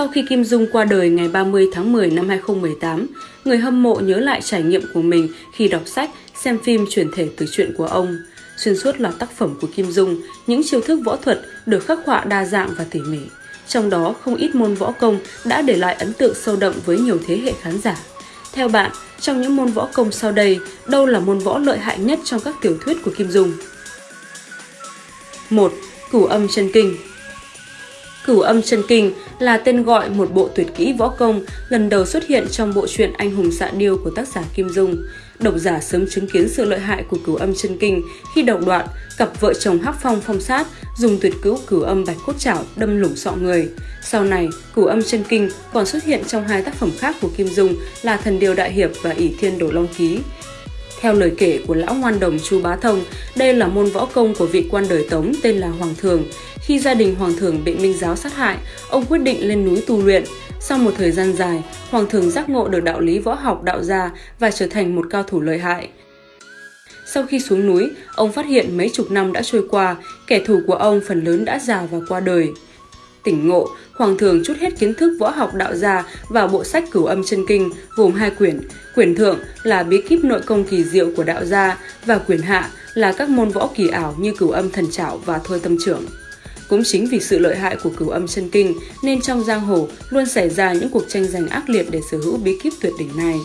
Sau khi Kim Dung qua đời ngày 30 tháng 10 năm 2018, người hâm mộ nhớ lại trải nghiệm của mình khi đọc sách, xem phim chuyển thể từ chuyện của ông. Xuyên suốt là tác phẩm của Kim Dung, những chiêu thức võ thuật được khắc họa đa dạng và tỉ mỉ. Trong đó, không ít môn võ công đã để lại ấn tượng sâu đậm với nhiều thế hệ khán giả. Theo bạn, trong những môn võ công sau đây, đâu là môn võ lợi hại nhất trong các tiểu thuyết của Kim Dung? 1. Cửu âm chân kinh Cửu âm chân kinh là tên gọi một bộ tuyệt kỹ võ công lần đầu xuất hiện trong bộ truyện Anh hùng xạ điêu của tác giả Kim Dung. Độc giả sớm chứng kiến sự lợi hại của cửu âm chân kinh khi đầu đoạn cặp vợ chồng Hắc Phong phong sát dùng tuyệt cứu cửu âm bạch cốt chảo đâm lủng sọ người. Sau này, cửu âm chân kinh còn xuất hiện trong hai tác phẩm khác của Kim Dung là Thần Điều Đại Hiệp và ỷ Thiên Đồ Long Ký. Theo lời kể của lão ngoan đồng Chu Bá Thông, đây là môn võ công của vị quan đời Tống tên là Hoàng Thường. Khi gia đình Hoàng Thường bị Minh Giáo sát hại, ông quyết định lên núi tu luyện. Sau một thời gian dài, Hoàng Thường giác ngộ được đạo lý võ học đạo gia và trở thành một cao thủ lợi hại. Sau khi xuống núi, ông phát hiện mấy chục năm đã trôi qua, kẻ thù của ông phần lớn đã già và qua đời. Tỉnh ngộ, Hoàng thường chút hết kiến thức võ học đạo gia vào bộ sách cửu âm chân kinh gồm hai quyển. Quyển thượng là bí kíp nội công kỳ diệu của đạo gia và quyển hạ là các môn võ kỳ ảo như cửu âm thần trảo và thôi tâm trưởng. Cũng chính vì sự lợi hại của cửu âm chân kinh nên trong giang hồ luôn xảy ra những cuộc tranh giành ác liệt để sở hữu bí kíp tuyệt đỉnh này.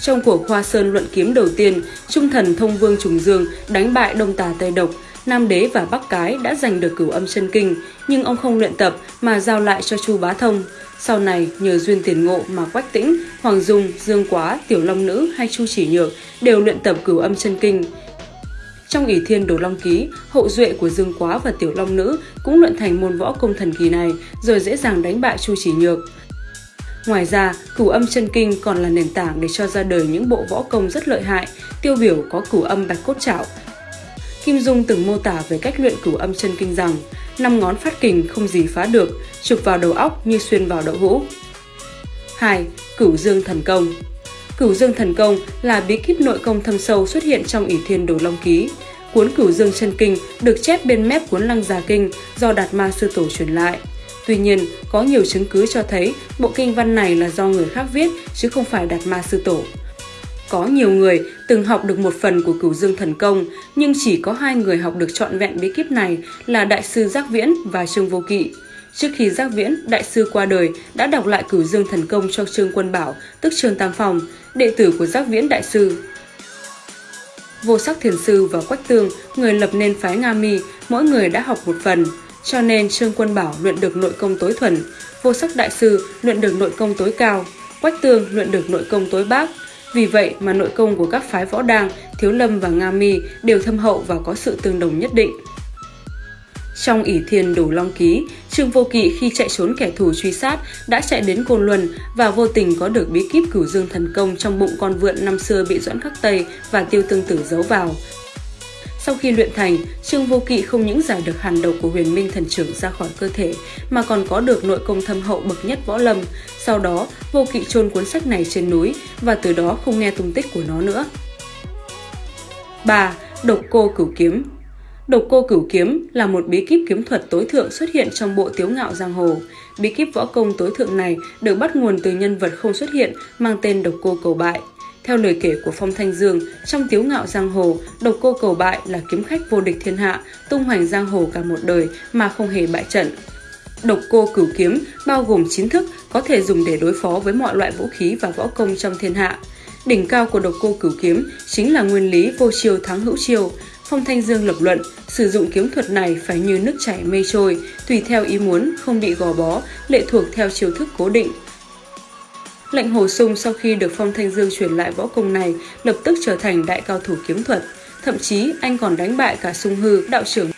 Trong cuộc Hoa Sơn luận kiếm đầu tiên, Trung thần Thông Vương Trùng Dương đánh bại Đông Tà Tây Độc, Nam Đế và Bắc Cái đã giành được cửu âm chân kinh, nhưng ông không luyện tập mà giao lại cho Chu Bá Thông. Sau này, nhờ duyên tiền ngộ mà Quách Tĩnh, Hoàng Dung, Dương Quá, Tiểu Long Nữ hay Chu Chỉ Nhược đều luyện tập cửu âm chân kinh. Trong ỷ thiên đồ long ký, hậu duệ của Dương Quá và Tiểu Long Nữ cũng luyện thành môn võ công thần kỳ này rồi dễ dàng đánh bại Chu Chỉ Nhược. Ngoài ra, cửu âm chân kinh còn là nền tảng để cho ra đời những bộ võ công rất lợi hại, tiêu biểu có cửu âm bạch cốt trảo. Kim Dung từng mô tả về cách luyện cửu âm chân kinh rằng năm ngón phát kình không gì phá được, chụp vào đầu óc như xuyên vào đậu hũ. 2. Cửu Dương Thần Công Cửu Dương Thần Công là bí kíp nội công thâm sâu xuất hiện trong ỷ thiên đồ long ký. Cuốn Cửu Dương Chân Kinh được chép bên mép cuốn Lăng Già Kinh do Đạt Ma Sư Tổ truyền lại. Tuy nhiên, có nhiều chứng cứ cho thấy bộ kinh văn này là do người khác viết chứ không phải Đạt Ma Sư Tổ. Có nhiều người từng học được một phần của cửu dương thần công, nhưng chỉ có hai người học được trọn vẹn bí kíp này là Đại sư Giác Viễn và Trương Vô Kỵ. Trước khi Giác Viễn, đại sư qua đời, đã đọc lại cửu dương thần công cho Trương Quân Bảo, tức Trương Tam phòng đệ tử của Giác Viễn đại sư. Vô sắc thiền sư và Quách Tương, người lập nên phái Nga Mi, mỗi người đã học một phần. Cho nên Trương Quân Bảo luyện được nội công tối thuần, vô sắc đại sư luyện được nội công tối cao, Quách Tương luyện được nội công tối bác. Vì vậy mà nội công của các phái võ đàng, Thiếu Lâm và Nga Mi đều thâm hậu và có sự tương đồng nhất định. Trong ỷ thiên đủ long ký, Trương Vô Kỵ khi chạy trốn kẻ thù truy sát đã chạy đến Côn Luân và vô tình có được bí kíp cửu dương thần công trong bụng con vượn năm xưa bị Doãn Khắc Tây và Tiêu Tương Tử giấu vào. Sau khi luyện thành, Trương Vô Kỵ không những giải được hàn độc của huyền minh thần trưởng ra khỏi cơ thể, mà còn có được nội công thâm hậu bậc nhất võ lâm. Sau đó, Vô Kỵ chôn cuốn sách này trên núi và từ đó không nghe tung tích của nó nữa. 3. Độc cô cửu kiếm Độc cô cửu kiếm là một bí kíp kiếm thuật tối thượng xuất hiện trong bộ tiếu ngạo giang hồ. Bí kíp võ công tối thượng này được bắt nguồn từ nhân vật không xuất hiện mang tên độc cô cầu bại. Theo lời kể của Phong Thanh Dương, trong tiếu ngạo giang hồ, độc cô cầu bại là kiếm khách vô địch thiên hạ, tung hoành giang hồ cả một đời mà không hề bại trận. Độc cô cửu kiếm bao gồm 9 thức có thể dùng để đối phó với mọi loại vũ khí và võ công trong thiên hạ. Đỉnh cao của độc cô cửu kiếm chính là nguyên lý vô chiêu thắng hữu chiêu. Phong Thanh Dương lập luận, sử dụng kiếm thuật này phải như nước chảy mây trôi, tùy theo ý muốn, không bị gò bó, lệ thuộc theo chiêu thức cố định, Lệnh Hồ Sung sau khi được Phong Thanh Dương truyền lại võ công này lập tức trở thành đại cao thủ kiếm thuật. Thậm chí anh còn đánh bại cả Sung Hư, đạo trưởng.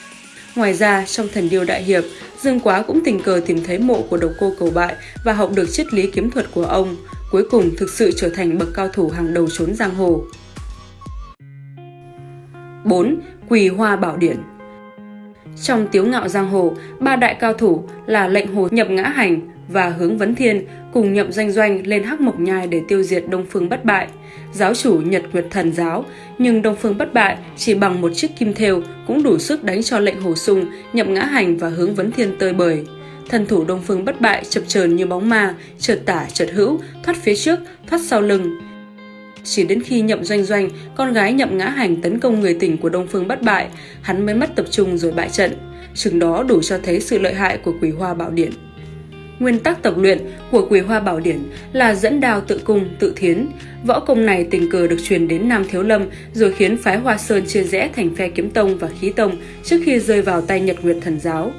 Ngoài ra, trong thần điêu đại hiệp, Dương Quá cũng tình cờ tìm thấy mộ của độc cô cầu bại và học được triết lý kiếm thuật của ông. Cuối cùng thực sự trở thành bậc cao thủ hàng đầu trốn giang hồ. 4. Quỳ Hoa Bảo Điển Trong tiếu ngạo giang hồ, ba đại cao thủ là lệnh hồ nhập ngã hành và hướng vấn thiên cùng nhậm danh doanh lên hắc mộc nhai để tiêu diệt Đông Phương bất bại. Giáo chủ Nhật Nguyệt Thần giáo, nhưng Đông Phương bất bại chỉ bằng một chiếc kim thêu cũng đủ sức đánh cho lệnh hồ sung, nhậm ngã hành và hướng vấn thiên tơi bời. thần thủ Đông Phương bất bại chập chờn như bóng ma, chợt tả chợt hữu, thoát phía trước, thoát sau lưng. Chỉ đến khi nhậm doanh doanh, con gái nhậm ngã hành tấn công người tỉnh của Đông Phương bất bại, hắn mới mất tập trung rồi bại trận. Chừng đó đủ cho thấy sự lợi hại của quỷ hoa bảo điện Nguyên tắc tập luyện của Quỳ Hoa Bảo Điển là dẫn đào tự cung, tự thiến. Võ công này tình cờ được truyền đến Nam Thiếu Lâm rồi khiến phái Hoa Sơn chia rẽ thành phe kiếm tông và khí tông trước khi rơi vào tay Nhật Nguyệt Thần Giáo.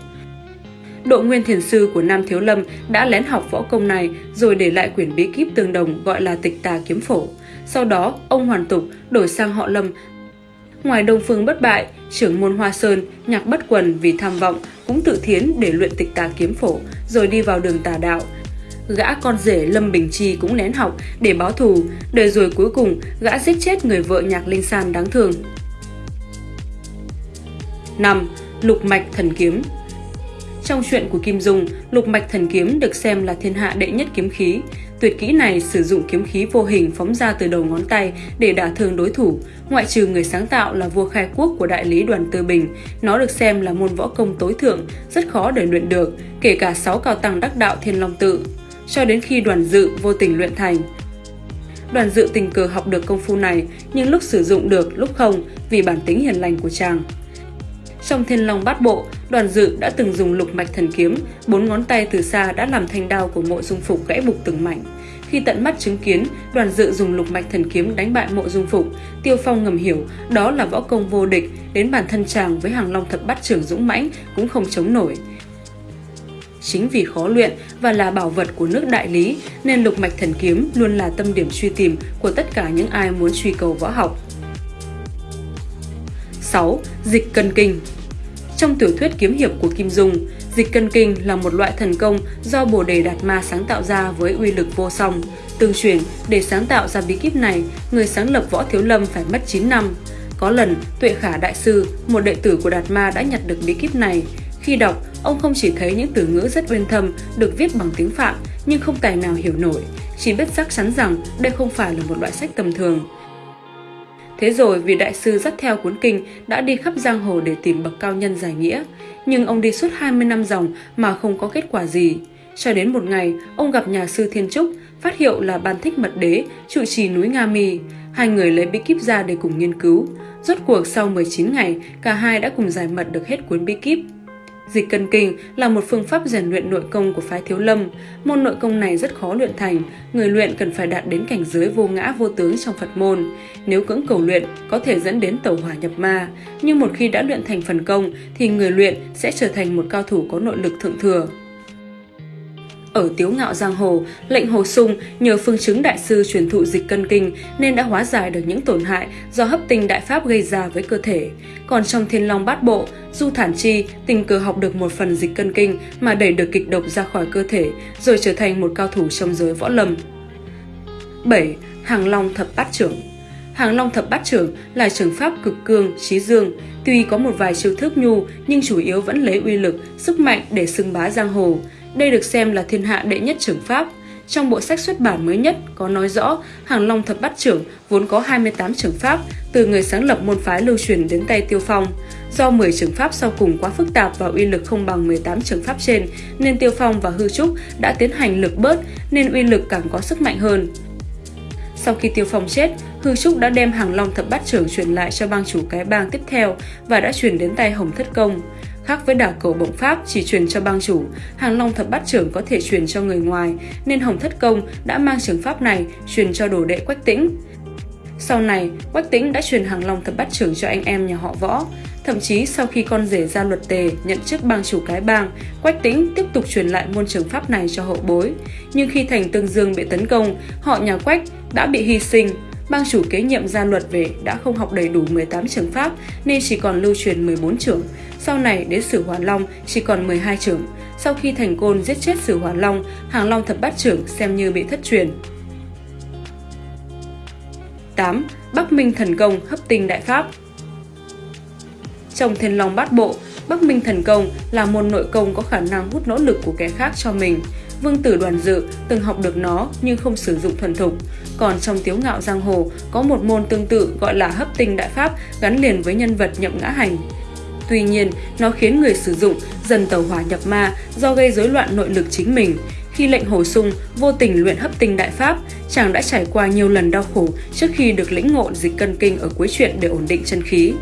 Độ Nguyên Thiền Sư của Nam Thiếu Lâm đã lén học võ công này rồi để lại quyển bí kíp tương đồng gọi là tịch tà kiếm phổ. Sau đó, ông hoàn tục đổi sang họ Lâm. Ngoài Đông Phương bất bại, trưởng môn Hoa Sơn, nhạc bất quần vì tham vọng cũng tự thiến để luyện tịch tà kiếm phổ rồi đi vào đường tà đạo. Gã con rể Lâm Bình Chi cũng nén học để báo thù, đời rồi cuối cùng gã giết chết người vợ nhạc linh san đáng thương. 5. Lục mạch thần kiếm Trong chuyện của Kim Dung, lục mạch thần kiếm được xem là thiên hạ đệ nhất kiếm khí. Tuyệt kỹ này sử dụng kiếm khí vô hình phóng ra từ đầu ngón tay để đả thương đối thủ. Ngoại trừ người sáng tạo là vua khai quốc của đại lý đoàn Tư Bình, nó được xem là môn võ công tối thượng, rất khó để luyện được, kể cả 6 cao tăng đắc đạo thiên long tự. Cho đến khi đoàn dự vô tình luyện thành, Đoàn dự tình cờ học được công phu này, nhưng lúc sử dụng được, lúc không, vì bản tính hiền lành của chàng. Trong thiên long bát bộ, đoàn dự đã từng dùng lục mạch thần kiếm, bốn ngón tay từ xa đã làm thanh đao của mộ dung phục gãy bục từng mảnh. Khi tận mắt chứng kiến, đoàn dự dùng lục mạch thần kiếm đánh bại mộ dung phục, Tiêu Phong ngầm hiểu đó là võ công vô địch, đến bản thân chàng với hàng long thập bát trưởng dũng mãnh cũng không chống nổi. Chính vì khó luyện và là bảo vật của nước đại lý nên lục mạch thần kiếm luôn là tâm điểm truy tìm của tất cả những ai muốn truy cầu võ học. 6. Dịch cân kinh trong tiểu thuyết kiếm hiệp của Kim Dung, dịch cân kinh là một loại thần công do Bồ Đề Đạt Ma sáng tạo ra với uy lực vô song. Tương truyền, để sáng tạo ra bí kíp này, người sáng lập Võ Thiếu Lâm phải mất 9 năm. Có lần, Tuệ Khả Đại Sư, một đệ tử của Đạt Ma đã nhặt được bí kíp này. Khi đọc, ông không chỉ thấy những từ ngữ rất uyên thâm được viết bằng tiếng Phạm nhưng không tài nào hiểu nổi, chỉ biết chắc chắn rằng đây không phải là một loại sách tầm thường. Thế rồi vị đại sư dắt theo cuốn kinh đã đi khắp giang hồ để tìm bậc cao nhân giải nghĩa, nhưng ông đi suốt 20 năm dòng mà không có kết quả gì. Cho đến một ngày, ông gặp nhà sư Thiên Trúc, phát hiệu là Ban Thích Mật Đế, trụ trì núi Nga mì Hai người lấy bí kíp ra để cùng nghiên cứu. Rốt cuộc sau 19 ngày, cả hai đã cùng giải mật được hết cuốn bí kíp. Dịch cân kinh là một phương pháp rèn luyện nội công của phái thiếu lâm. Môn nội công này rất khó luyện thành, người luyện cần phải đạt đến cảnh giới vô ngã vô tướng trong Phật môn. Nếu cưỡng cầu luyện, có thể dẫn đến tẩu hỏa nhập ma. Nhưng một khi đã luyện thành phần công, thì người luyện sẽ trở thành một cao thủ có nội lực thượng thừa. Ở Tiếu Ngạo Giang Hồ, lệnh Hồ Sung nhờ phương chứng đại sư truyền thụ dịch cân kinh nên đã hóa giải được những tổn hại do hấp tinh đại pháp gây ra với cơ thể. Còn trong Thiên Long Bát Bộ, Du Thản Chi tình cờ học được một phần dịch cân kinh mà đẩy được kịch độc ra khỏi cơ thể rồi trở thành một cao thủ trong giới võ lâm. 7. Hàng Long Thập Bát Trưởng Hàng Long Thập Bát Trưởng là trường pháp cực cương, trí dương, tuy có một vài chiêu thức nhu nhưng chủ yếu vẫn lấy uy lực, sức mạnh để xưng bá giang hồ. Đây được xem là thiên hạ đệ nhất trưởng pháp. Trong bộ sách xuất bản mới nhất có nói rõ Hàng Long Thập Bát Trưởng vốn có 28 trưởng pháp từ người sáng lập môn phái lưu truyền đến tay Tiêu Phong. Do 10 trưởng pháp sau cùng quá phức tạp và uy lực không bằng 18 trưởng pháp trên nên Tiêu Phong và Hư Trúc đã tiến hành lực bớt nên uy lực càng có sức mạnh hơn. Sau khi Tiêu Phong chết, Hư Trúc đã đem Hàng Long Thập Bát Trưởng truyền lại cho bang chủ cái bang tiếp theo và đã truyền đến tay Hồng Thất Công. Khác với đảo cầu bộng pháp chỉ truyền cho bang chủ, Hàng Long Thập Bát Trưởng có thể truyền cho người ngoài, nên Hồng Thất Công đã mang trường pháp này truyền cho đồ đệ Quách Tĩnh. Sau này, Quách Tĩnh đã truyền Hàng Long Thập Bát Trưởng cho anh em nhà họ Võ. Thậm chí sau khi con rể ra luật tề nhận chức bang chủ cái bang, Quách Tĩnh tiếp tục truyền lại môn trường pháp này cho hậu bối. Nhưng khi thành Tương Dương bị tấn công, họ nhà Quách đã bị hy sinh, bang chủ kế nhiệm gia luật về đã không học đầy đủ 18 trường pháp nên chỉ còn lưu truyền 14 trưởng. Sau này đến Sử Hoàn Long chỉ còn 12 trưởng. Sau khi thành côn giết chết Sử Hoàn Long, Hàng Long thập bát trưởng xem như bị thất truyền. 8. Bắc Minh Thần Công hấp tinh đại pháp Trong Thiên Long Bát Bộ, Bắc Minh Thần Công là môn nội công có khả năng hút nỗ lực của kẻ khác cho mình. Vương tử đoàn dự từng học được nó nhưng không sử dụng thuần thục. Còn trong tiếu ngạo giang hồ có một môn tương tự gọi là hấp tinh đại pháp gắn liền với nhân vật nhậm ngã hành. Tuy nhiên, nó khiến người sử dụng dần tàu hỏa nhập ma do gây rối loạn nội lực chính mình. Khi lệnh hồ sung vô tình luyện hấp tinh đại pháp, chàng đã trải qua nhiều lần đau khổ trước khi được lĩnh ngộ dịch cân kinh ở cuối truyện để ổn định chân khí.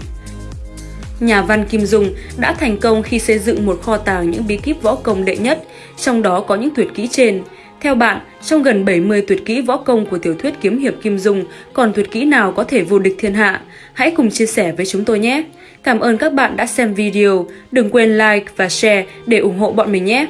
Nhà văn Kim Dung đã thành công khi xây dựng một kho tàng những bí kíp võ công đệ nhất, trong đó có những tuyệt kỹ trên. Theo bạn, trong gần 70 tuyệt kỹ võ công của tiểu thuyết kiếm hiệp Kim Dung, còn tuyệt kỹ nào có thể vô địch thiên hạ? Hãy cùng chia sẻ với chúng tôi nhé! Cảm ơn các bạn đã xem video, đừng quên like và share để ủng hộ bọn mình nhé!